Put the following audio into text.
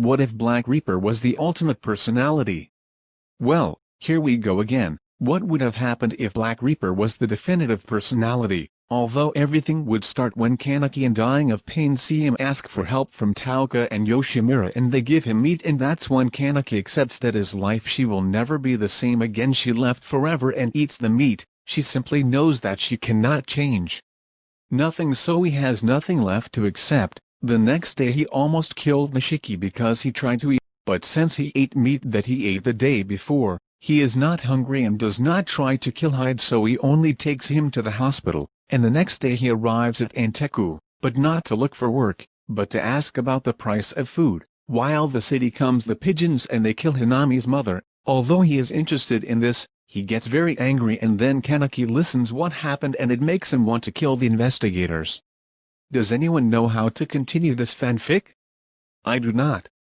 What if Black Reaper was the ultimate personality? Well, here we go again, what would have happened if Black Reaper was the definitive personality? Although everything would start when Kaneki and dying of pain see him ask for help from Touka and Yoshimura and they give him meat and that's when Kaneki accepts that his life she will never be the same again she left forever and eats the meat, she simply knows that she cannot change. Nothing so he has nothing left to accept, the next day he almost killed Nishiki because he tried to eat, but since he ate meat that he ate the day before, he is not hungry and does not try to kill Hide so he only takes him to the hospital, and the next day he arrives at Anteiku, but not to look for work, but to ask about the price of food. While the city comes the pigeons and they kill Hinami's mother, although he is interested in this, he gets very angry and then Kaneki listens what happened and it makes him want to kill the investigators. Does anyone know how to continue this fanfic? I do not.